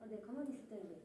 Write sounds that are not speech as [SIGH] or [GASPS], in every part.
아, 네, 가만히 있을 때는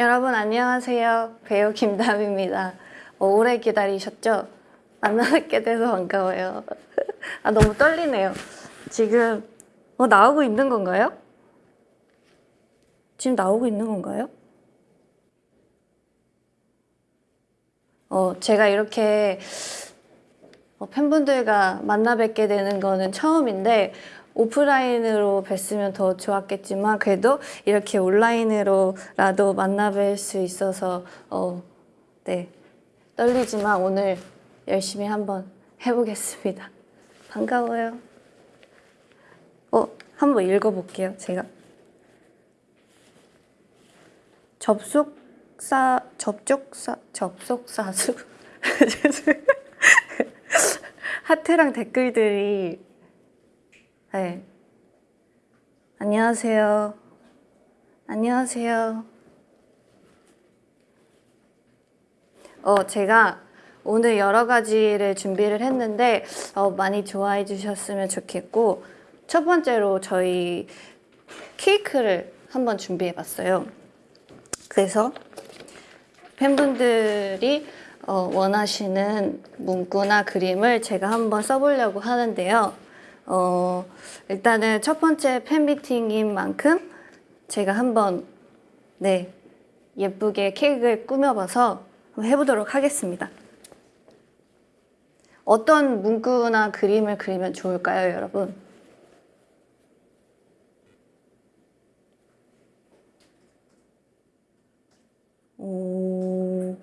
여러분 안녕하세요. 배우 김담입니다. 어, 오래 기다리셨죠? 만나뵙게 돼서 반가워요. [LAUGHS] 아 너무 떨리네요. 지금 어, 나오고 있는 건가요? 지금 나오고 있는 건가요? 어, 제가 이렇게 어, 팬분들과 만나 뵙게 되는 거는 처음인데 오프라인으로 뵀으면 더 좋았겠지만 그래도 이렇게 온라인으로라도 만나 뵐 수 있어서 어, 네 떨리지만 오늘 열심히 한번 해보겠습니다. 반가워요. 어, 한번 읽어볼게요. 제가 접속사 접촉사 접속사수. 하트랑 댓글들이 네. 안녕하세요. 안녕하세요. 어, 제가 오늘 여러 가지를 준비를 했는데 어, 많이 좋아해 주셨으면 좋겠고 첫 번째로 저희 케이크를 한번 준비해 봤어요. 그래서 팬분들이 어, 원하시는 문구나 그림을 제가 한번 써보려고 하는데요. 어, 일단은 첫 번째 팬미팅인 만큼 제가 한번 네 예쁘게 케이크를 꾸며봐서 해보도록 하겠습니다. 어떤 문구나 그림을 그리면 좋을까요, 여러분? 오...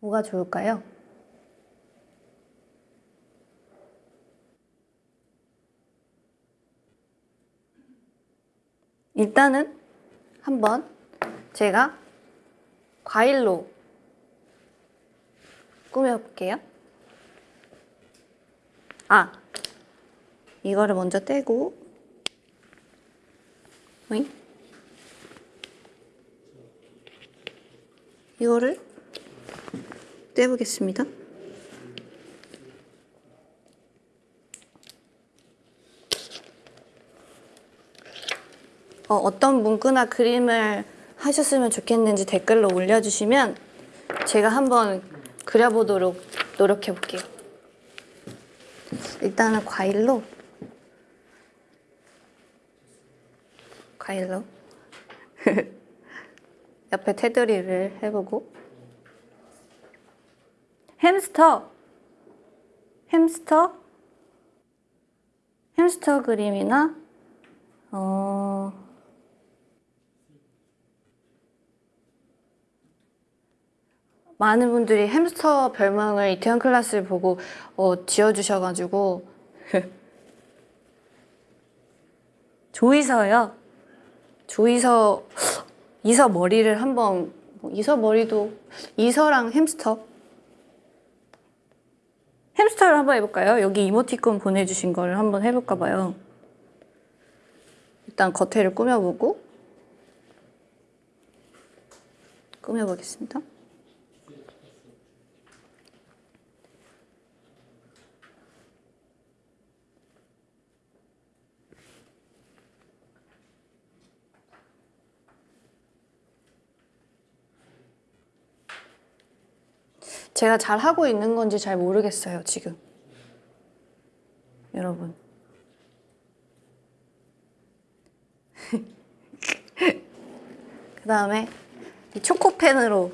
뭐가 좋을까요? 일단은 한번 제가 과일로 꾸며볼게요. 아, 이거를 먼저 떼고, 오잉? 이거를 떼보겠습니다. 어, 어떤 문구나 그림을 하셨으면 좋겠는지 댓글로 올려주시면 제가 한번 그려보도록 노력해 볼게요. 일단은 과일로. 과일로. [LAUGHS] 옆에 테두리를 해보고. 햄스터. 햄스터? 햄스터 그림이나 어 많은 분들이 햄스터 별명을 이태원 클래스를 보고 어, 지어주셔가지고 [LAUGHS] 조이서요. 조이서 이서 머리를 한번 뭐 이서 머리도 이서랑 햄스터 햄스터를 한번 해볼까요? 여기 이모티콘 보내주신 거를 한번 해볼까 봐요. 일단 겉에를 꾸며보고 꾸며보겠습니다. 제가 잘 하고 있는 건지 잘 모르겠어요, 지금. 여러분. [LAUGHS] 그 다음에 이 초코펜으로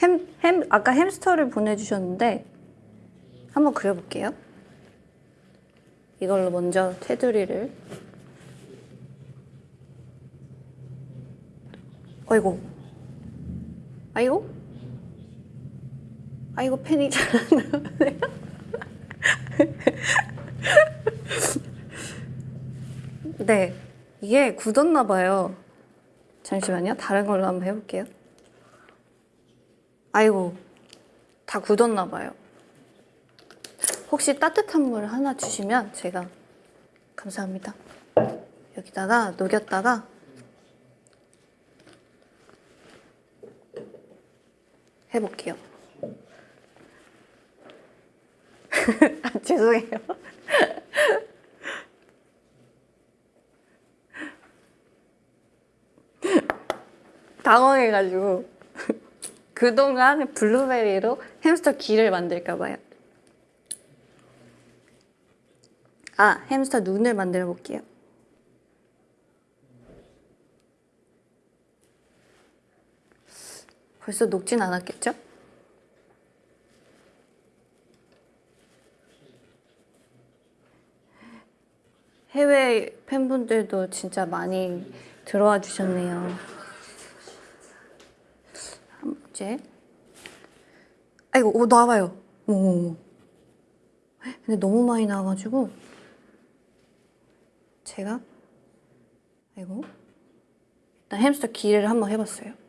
햄, 햄, 아까 햄스터를 보내주셨는데 한번 그려볼게요. 이걸로 먼저 테두리를 어이구 아이고 아이고 펜이 잘 안 나오네요. 네. 이게 굳었나 봐요. 잠시만요. 다른 걸로 한번 해볼게요. 아이고. 다 굳었나 봐요. 혹시 따뜻한 물 하나 주시면 제가 감사합니다. 여기다가 녹였다가 해볼게요. [LAUGHS] 아, 죄송해요. [LAUGHS] 당황해가지고 [LAUGHS] 그동안 블루베리로 햄스터 귀를 만들까봐요 아 햄스터 눈을 만들어 볼게요 벌써 녹진 않았겠죠? 해외 팬분들도 진짜 많이 들어와 주셨네요. 이제 아이고 오 나와요. 오. 근데 너무 많이 나와가지고 제가 아이고 일단 햄스터 기를 한번 해봤어요.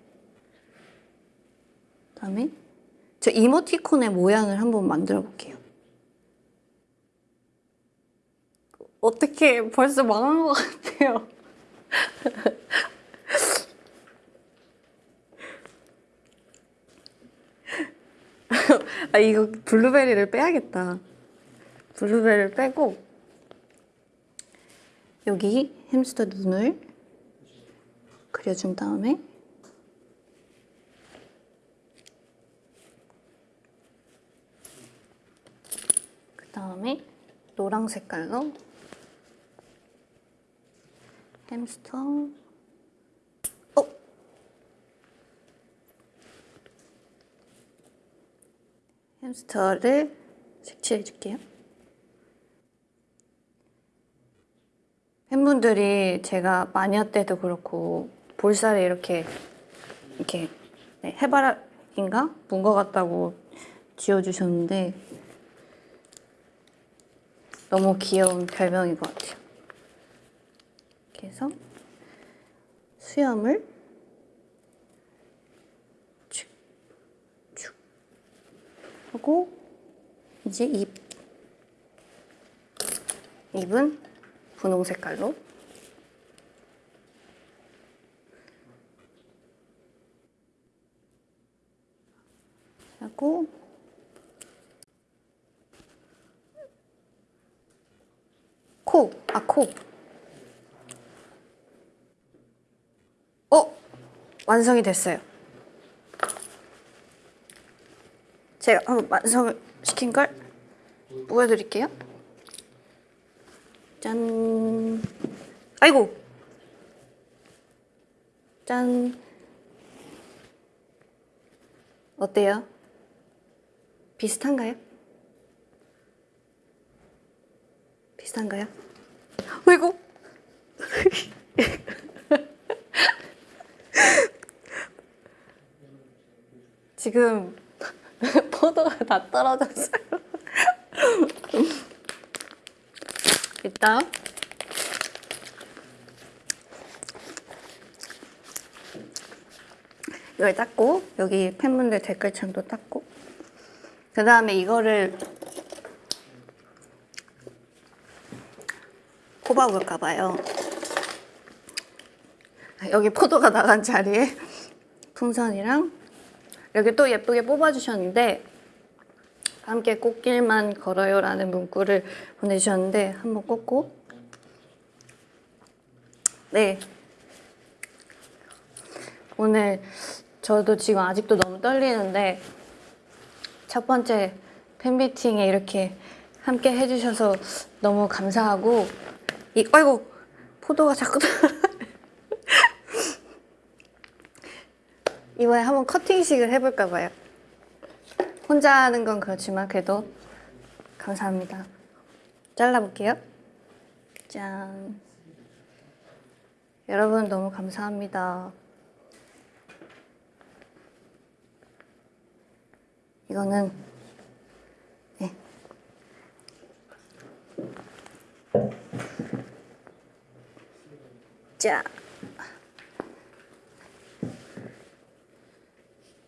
그다음에 저 이모티콘의 모양을 한번 만들어 볼게요. 어떻게 벌써 망한 것 같아요. [LAUGHS] 아 이거 블루베리를 빼야겠다. 블루베리를 빼고 여기 햄스터 눈을 그려준 다음에 다음에 노랑 색깔로 햄스터 어? 햄스터를 색칠해 줄게요. 팬분들이 제가 마녀 때도 그렇고 볼살에 이렇게 이렇게 네, 해바라기인가? 문것 같다고 지어주셨는데 너무 귀여운 별명인 것 같아요. 해서 수염을 축, 축 하고 이제 입 입은 분홍 색깔로 하고 코, 아, 코. 어? 완성이 됐어요. 제가 한번 완성을 시킨 걸 보여드릴게요. 짠. 아이고. 짠. 어때요? 비슷한가요? 비슷한가요? 아이고. [LAUGHS] 지금 [LAUGHS] 포도가 다 떨어졌어요. 일단 이걸 닦고 여기 팬분들 댓글창도 닦고 그 다음에 이거를 꼽아볼까 봐요. 여기 포도가 나간 자리에 풍선이랑 여기 또 예쁘게 뽑아주셨는데 함께 꽃길만 걸어요 라는 문구를 보내주셨는데 한번 꽂고 네 오늘 저도 지금 아직도 너무 떨리는데 첫 번째 팬미팅에 이렇게 함께 해주셔서 너무 감사하고 이 아이고 포도가 자꾸 이번에 한번 커팅식을 해볼까 봐요. 혼자 하는 건 그렇지만 그래도 감사합니다. 잘라볼게요. 짠. 여러분 너무 감사합니다. 이거는 네. 자.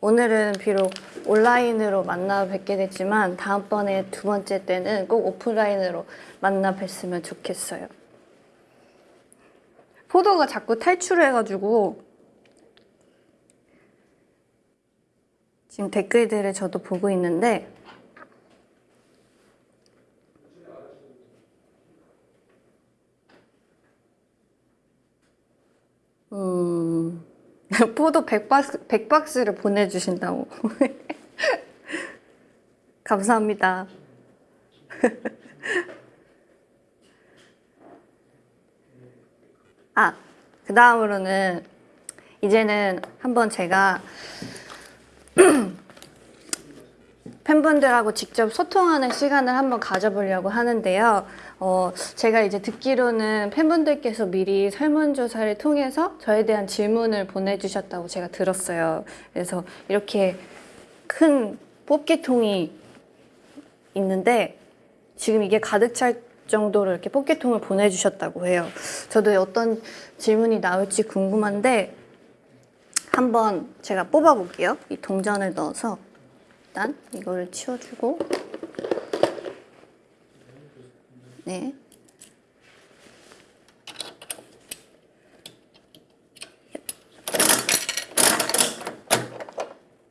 오늘은 비록 온라인으로 만나 뵙게 됐지만 다음번에 두 번째 때는 꼭 오프라인으로 만나 뵀으면 좋겠어요. 포도가 자꾸 탈출해가지고 지금 댓글들을 저도 보고 있는데 음... [LAUGHS] 포도 100박스, 100박스를 보내주신다고. [LAUGHS] 감사합니다. [LAUGHS] 아, 그 다음으로는 이제는 한번 제가 [CLEARS THROAT] 팬분들하고 직접 소통하는 시간을 한번 가져보려고 하는데요. 어, 제가 이제 듣기로는 팬분들께서 미리 설문조사를 통해서 저에 대한 질문을 보내주셨다고 제가 들었어요. 그래서 이렇게 큰 뽑기통이 있는데 지금 이게 가득 찰 정도로 이렇게 뽑기통을 보내주셨다고 해요. 저도 어떤 질문이 나올지 궁금한데 한번 제가 뽑아볼게요. 이 동전을 넣어서 일단 이거를 치워주고 네.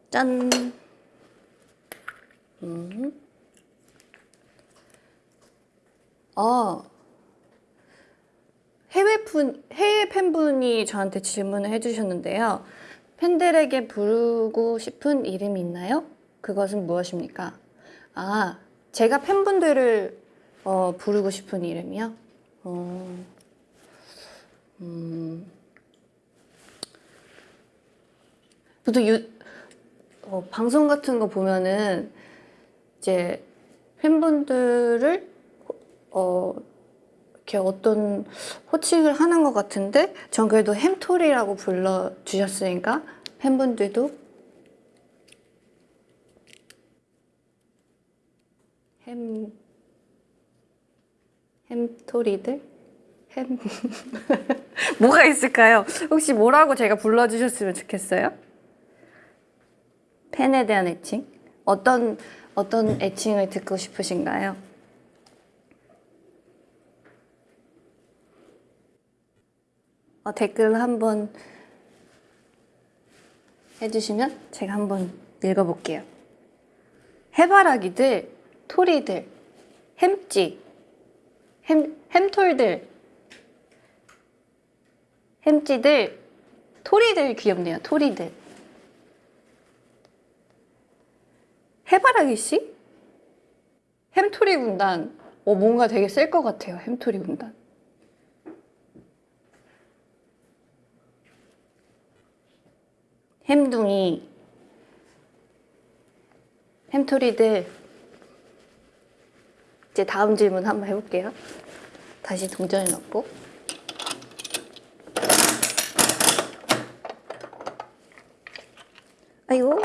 짠. 음. 아. 해외 분, 해외 팬분이 저한테 질문을 해주셨는데요. 팬들에게 부르고 싶은 이름이 있나요? 그것은 무엇입니까? 아, 제가 팬분들을 어, 부르고 싶은 이름이요? 어, 음, 보통 유, 어, 방송 같은 거 보면은 이제 팬분들을 어, 이렇게 어떤 호칭을 하는 것 같은데 전 그래도 햄토리라고 불러주셨으니까 팬분들도 햄 햄토리들 햄 [LAUGHS] 뭐가 있을까요? 혹시 뭐라고 제가 불러주셨으면 좋겠어요? 팬에 대한 애칭 어떤 어떤 애칭을 듣고 싶으신가요? 어, 댓글 한번 해주시면 제가 한번 읽어볼게요. 해바라기들, 토리들, 햄찌, 햄, 햄톨들, 햄찌들, 토리들 귀엽네요. 토리들. 해바라기 씨? 햄토리 군단. 어, 뭔가 되게 쓸 것 같아요. 햄토리 군단. 햄둥이, 햄토리들. 이제 다음 질문 한번 해볼게요. 다시 동전을 넣고. 아이고.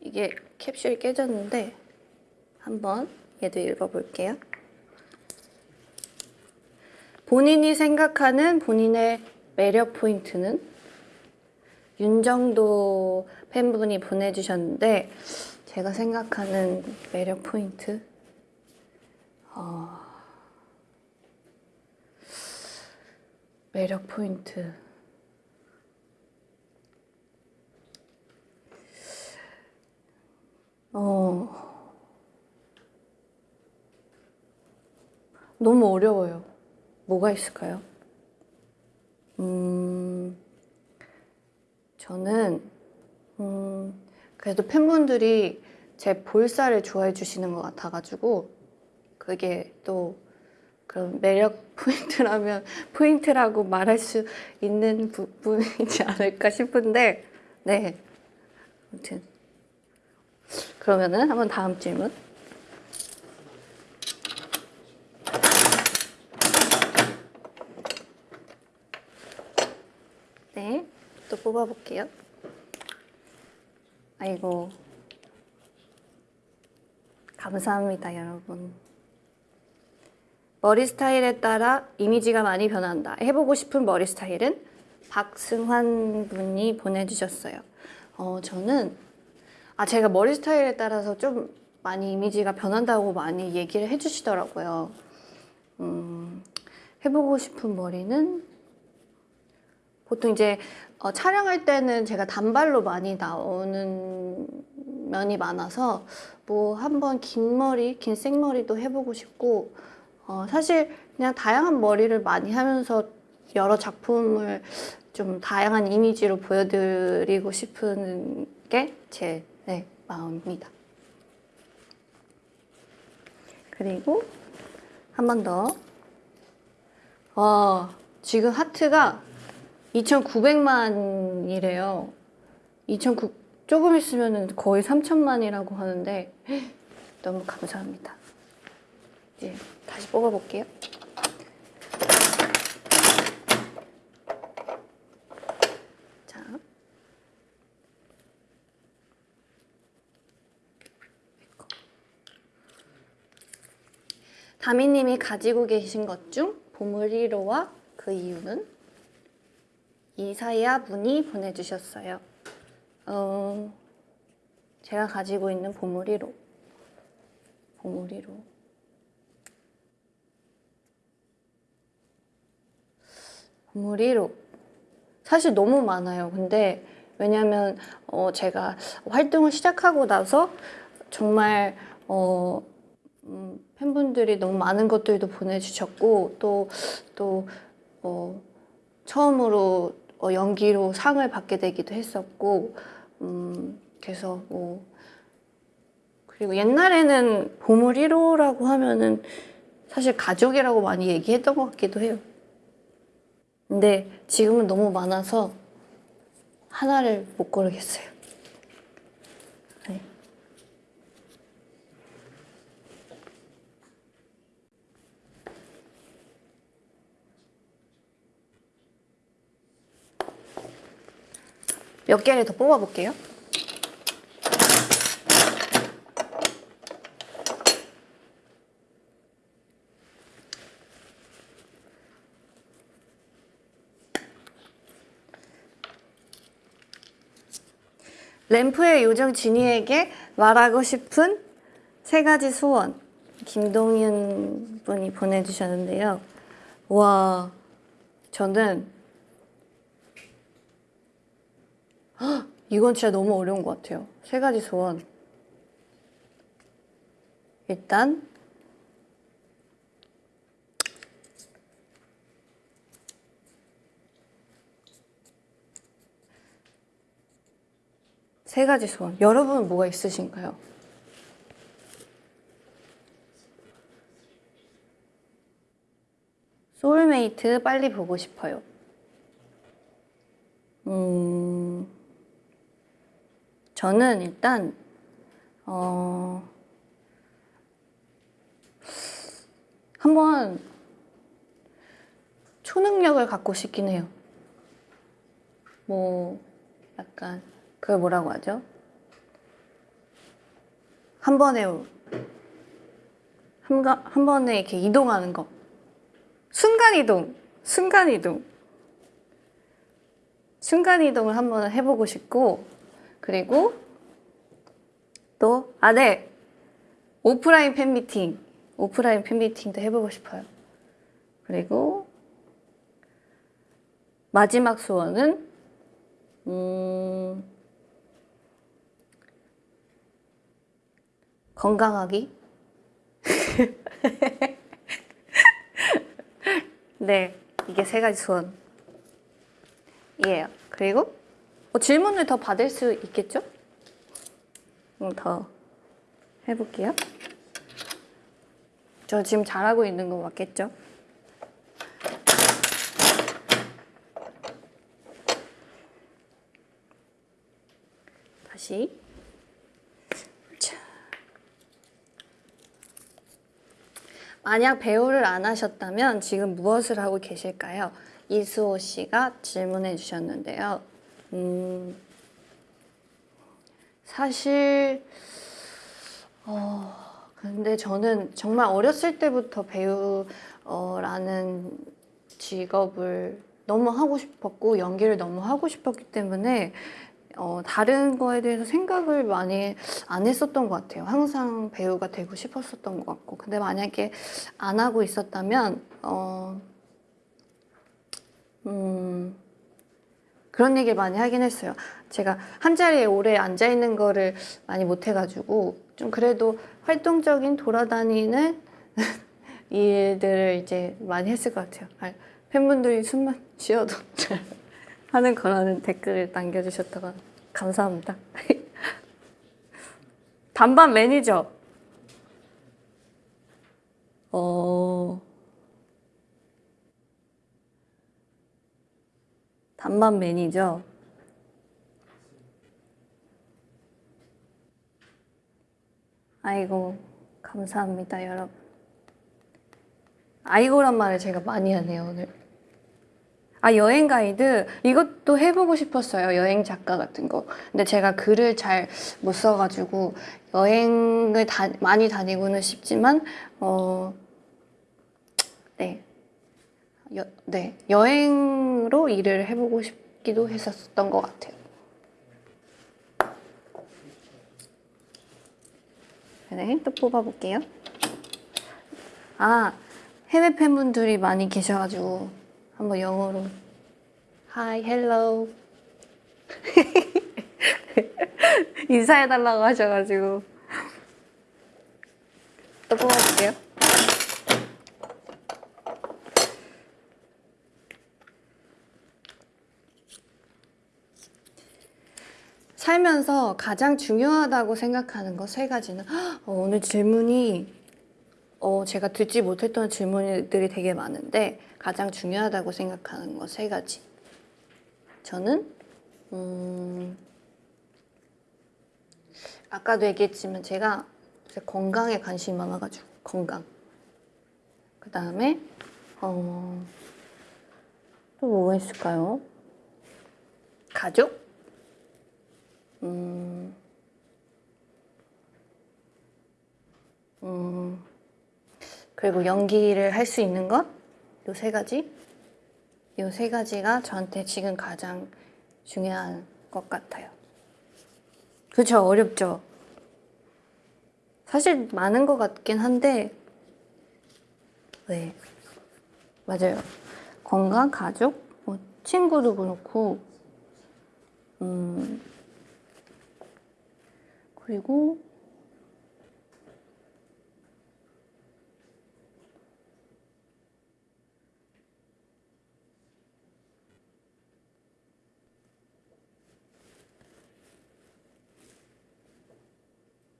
이게 캡슐이 깨졌는데 한번 얘도 읽어볼게요. 본인이 생각하는 본인의 매력 포인트는 윤정도 팬분이 보내주셨는데 제가 생각하는 매력 포인트 어, 매력 포인트 어 너무 어려워요. 뭐가 있을까요? 음, 저는 음, 그래도 팬분들이 제 볼살을 좋아해 주시는 것 같아가지고 그게 또 그런 매력 포인트라면 [LAUGHS] 포인트라고 말할 수 있는 부분이지 않을까 싶은데 네 아무튼 그러면은 한번 다음 질문 네, 또 뽑아볼게요. 아이고. 감사합니다, 여러분. 머리 스타일에 따라 이미지가 많이 변한다. 해보고 싶은 머리 스타일은 박승환 분이 보내주셨어요. 어, 저는, 아, 제가 머리 스타일에 따라서 좀 많이 이미지가 변한다고 많이 얘기를 해주시더라고요. 음, 해보고 싶은 머리는 보통 이제 어, 촬영할 때는 제가 단발로 많이 나오는 면이 많아서 뭐 한번 긴 머리, 긴 생머리도 해보고 싶고 어, 사실 그냥 다양한 머리를 많이 하면서 여러 작품을 좀 다양한 이미지로 보여드리고 싶은 게제 네, 마음입니다. 그리고 한 번 더. 와, 지금 하트가 2,900만이래요. 2,900, 조금 있으면 거의 3천만이라고 하는데, [GASPS] 너무 감사합니다. 이제 다시 뽑아볼게요. 자. 다미님이 가지고 계신 것 중 보물 1호와 그 이유는 이사야 분이 보내주셨어요. 어, 제가 가지고 있는 보물 1호. 보물 1호. 1호. 사실 너무 많아요. 근데 왜냐면 어, 제가 활동을 시작하고 나서 정말 어, 음, 팬분들이 너무 많은 것들도 보내주셨고 또 또 어, 처음으로 어, 연기로 상을 받게 되기도 했었고 음, 그래서 뭐 그리고 옛날에는 보물 1호라고 하면은 사실 가족이라고 많이 얘기했던 것 같기도 해요. 근데 지금은 너무 많아서 하나를 못 고르겠어요. 네. 몇 개를 더 뽑아볼게요. 램프의 요정 진이에게 말하고 싶은 세 가지 소원. 김동윤 분이 보내주셨는데요. 와, 저는 헉, [GASPS] 이건 진짜 너무 어려운 것 같아요. 세 가지 소원. 일단 세 가지 소원. 여러분은 뭐가 있으신가요? 소울메이트 빨리 보고 싶어요. 음, 저는 일단, 어, 한번 초능력을 갖고 싶긴 해요. 뭐, 약간, 그걸 뭐라고 하죠? 한 번에, 한, 가- 한 번에 이렇게 이동하는 거. 순간이동, 순간이동. 순간이동을 한번 해보고 싶고, 그리고 또, 아, 네. 오프라인 팬미팅. 오프라인 팬미팅도 해보고 싶어요. 그리고 마지막 소원은, 음, 건강하기? [LAUGHS] 네, 이게 세 가지 소원이에요. 그리고 어, 질문을 더 받을 수 있겠죠? 음, 더 해볼게요. 저 지금 잘하고 있는 거 맞겠죠? 다시. 만약 배우를 안 하셨다면 지금 무엇을 하고 계실까요? 이수호 씨가 질문해 주셨는데요. 음, 사실, 어, 근데 저는 정말 어렸을 때부터 배우라는 직업을 너무 하고 싶었고, 연기를 너무 하고 싶었기 때문에, 어, 다른 거에 대해서 생각을 많이 안 했었던 것 같아요. 항상 배우가 되고 싶었었던 것 같고. 근데 만약에 안 하고 있었다면, 어, 음, 그런 얘기를 많이 하긴 했어요. 제가 한 자리에 오래 앉아 있는 거를 많이 못 해가지고, 좀 그래도 활동적인 돌아다니는 [LAUGHS] 일들을 이제 많이 했을 것 같아요. 아, 팬분들이 숨만 쉬어도 잘 [LAUGHS] 하는 거라는 댓글을 남겨주셨다가 감사합니다. [LAUGHS] 반반 매니저. 어. 반반 매니저. 아이고, 감사합니다, 여러분. 아이고란 말을 제가 많이 하네요, 오늘. 아, 여행 가이드? 이것도 해보고 싶었어요. 여행 작가 같은 거. 근데 제가 글을 잘 못 써가지고, 여행을 다, 많이 다니고는 싶지만, 어, 네. 여, 네. 여행으로 일을 해보고 싶기도 했었던 것 같아요. 네, 또 뽑아볼게요. 아, 해외 팬분들이 많이 계셔가지고 한번 영어로. Hi, hello. [LAUGHS] 인사해달라고 하셔가지고. 또 뽑아볼게요. 살면서 가장 중요하다고 생각하는 거세 가지는? 헉, [GASPS] 어, 오늘 질문이 어, 제가 듣지 못했던 질문들이 되게 많은데 가장 중요하다고 생각하는 거세 가지. 저는 음, 아까도 얘기했지만 제가 제 건강에 관심이 많아가지고 건강. 그 다음에 어, 또 뭐가 있을까요? 가족? 음, 음, 그리고 연기를 할 수 있는 것? 요 세 가지? 요 세 가지가 저한테 지금 가장 중요한 것 같아요. 그쵸, 어렵죠? 사실 많은 것 같긴 한데, 네. 맞아요. 건강, 가족, 뭐 친구도 그렇고, 음, 그리고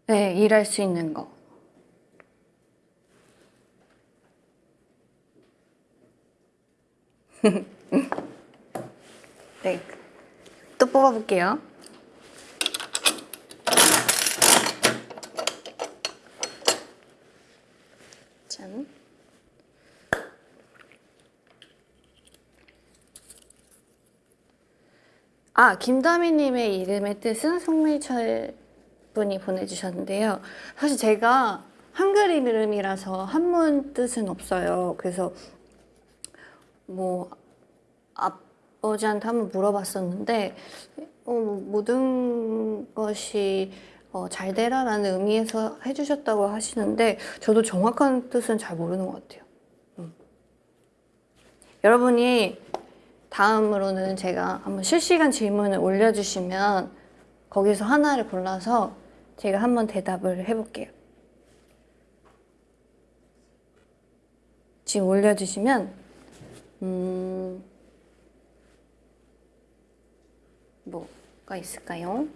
네, 일할 수 있는 거. [LAUGHS] 네, 또 뽑아볼게요. 짠. 아, 김다미님의 이름의 뜻은 송미철 분이 보내주셨는데요. 사실 제가 한글 이름이라서 한문 뜻은 없어요. 그래서 뭐 아버지한테 한번 물어봤었는데 어, 뭐 모든 것이 어, 잘 되라라는 의미에서 해주셨다고 하시는데 저도 정확한 뜻은 잘 모르는 것 같아요. 음. 여러분이 다음으로는 제가 한번 실시간 질문을 올려주시면 거기서 하나를 골라서 제가 한번 대답을 해볼게요. 지금 올려주시면 음, 뭐가 있을까요?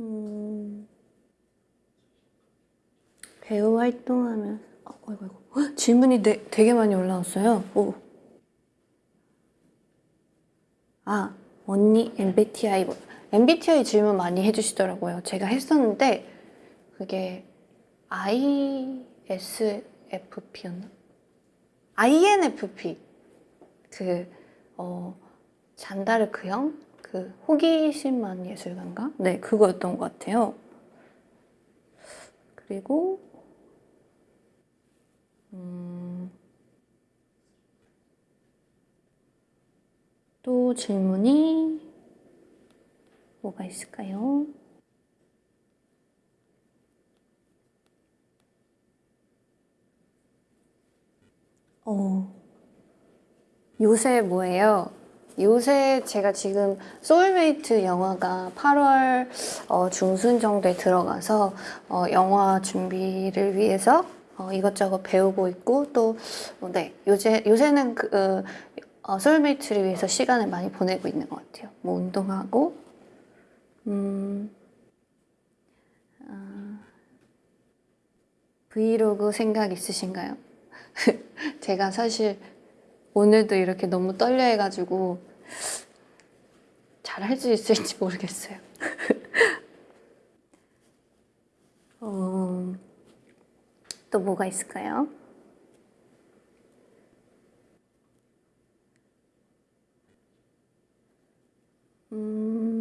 음, 배우 활동하면 어, 헉, 질문이 되, 되게 많이 올라왔어요. 오. 아 언니 MBTI 뭐- MBTI 질문 많이 해주시더라고요. 제가 했었는데 그게 ISFP였나? INFP 그 어, 잔다르크형 그 호기심만 예술가인가? 네, 그거였던 것 같아요. 그리고 음, 또 질문이 뭐가 있을까요? 어, 요새 뭐예요? 요새 제가 지금 소울메이트 영화가 8월 어, 중순 정도에 들어가서 어, 영화 준비를 위해서 어, 이것저것 배우고 있고 또 어, 네, 요새 요새는 그 어, 소울메이트를 위해서 시간을 많이 보내고 있는 것 같아요. 뭐 운동하고 음, 아, 브이로그 생각 있으신가요? [LAUGHS] 제가 사실 오늘도 이렇게 너무 떨려 해가지고 잘 할 수 있을지 모르겠어요. [LAUGHS] 어, 또 뭐가 있을까요? 음...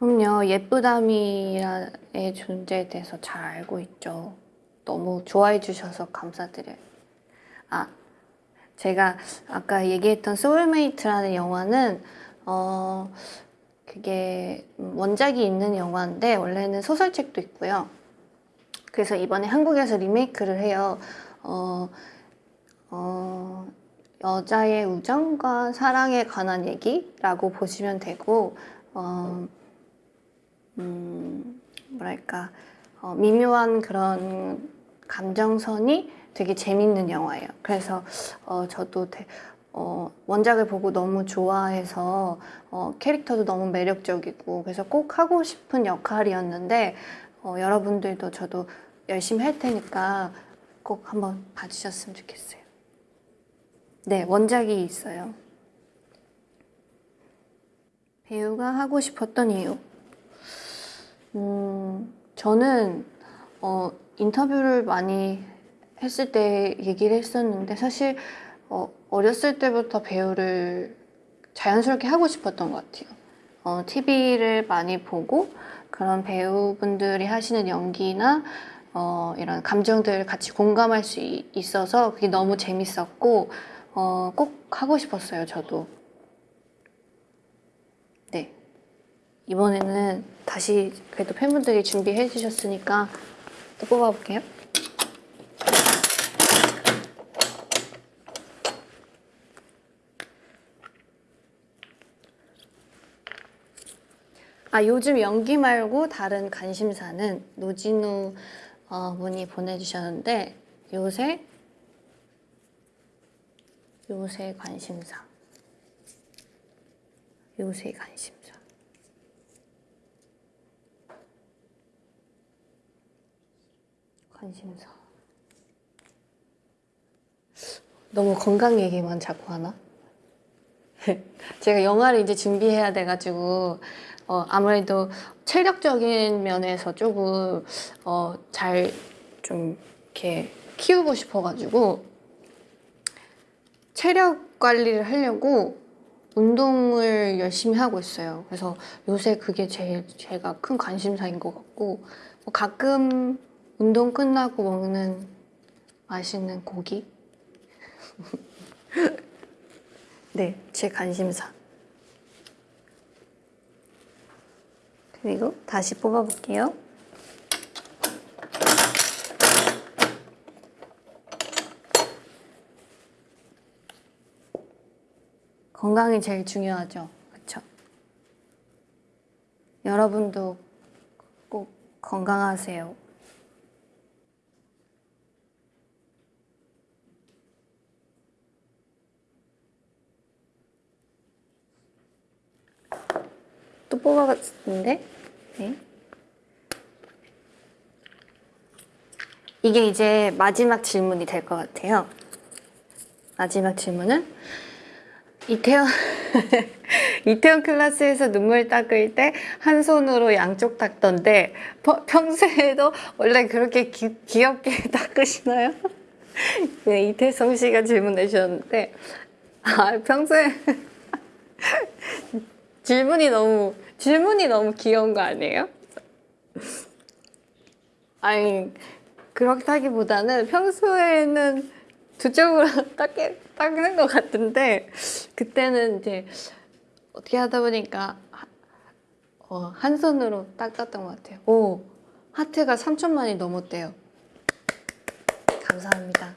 그럼요. 예쁘다미의 존재에 대해서 잘 알고 있죠. 너무 좋아해 주셔서 감사드려요. 아, 제가 아까 얘기했던 소울메이트라는 영화는 어 그게 원작이 있는 영화인데 원래는 소설책도 있고요. 그래서 이번에 한국에서 리메이크를 해요. 어, 어, 여자의 우정과 사랑에 관한 얘기라고 보시면 되고 어, 음, 뭐랄까 어, 미묘한 그런 감정선이 되게 재밌는 영화예요. 그래서 어, 저도 되- 어, 원작을 보고 너무 좋아해서 어, 캐릭터도 너무 매력적이고 그래서 꼭 하고 싶은 역할이었는데 어, 여러분들도 저도 열심히 할 테니까 꼭 한번 봐주셨으면 좋겠어요. 네, 원작이 있어요. 배우가 하고 싶었던 이유. 음, 저는 어, 인터뷰를 많이 했을 때 얘기를 했었는데 사실 어, 어렸을 때부터 배우를 자연스럽게 하고 싶었던 것 같아요. 어, TV를 많이 보고 그런 배우분들이 하시는 연기나 어, 이런 감정들을 같이 공감할 수 이- 있어서 그게 너무 재밌었고 어, 꼭 하고 싶었어요, 저도. 이번에는 다시 그래도 팬분들이 준비해 주셨으니까 또 뽑아볼게요. 아, 요즘 연기 말고 다른 관심사는 노진우 어, 분이 보내주셨는데 요새 요새 관심사 요새 관심사 관심사 너무 건강 얘기만 자꾸 하나? [LAUGHS] 제가 영화를 이제 준비해야 돼가지고 어, 아무래도 체력적인 면에서 조금 어, 잘 좀 이렇게 키우고 싶어가지고 체력 관리를 하려고 운동을 열심히 하고 있어요. 그래서 요새 그게 제일 제가 큰 관심사인 것 같고 뭐 가끔 운동 끝나고 먹는 맛있는 고기 [LAUGHS] 네, 제 관심사. 그리고 다시 뽑아볼게요. 건강이 제일 중요하죠. 그렇죠? 여러분도 꼭 건강하세요. 또 뽑아봤는데 네. 이게 이제 마지막 질문이 될 것 같아요. 마지막 질문은 이태원 [LAUGHS] 이태원 클래스에서 눈물 닦을 때 한 손으로 양쪽 닦던데 퍼- 평소에도 원래 그렇게 기, 귀엽게 [LAUGHS] 닦으시나요? [LAUGHS] 네, 이태성 씨가 질문해 주셨는데 아 평소에 질문이 너무 질문이 너무 귀여운 거 아니에요? 아니 그렇다기보다는 평소에는 두 쪽으로 [LAUGHS] 닦게, 닦는 것 같은데 그때는 이제 어떻게 하다 보니까 하- 어, 한 손으로 닦았던 것 같아요. 오 하트가 3천만이 넘었대요. 감사합니다.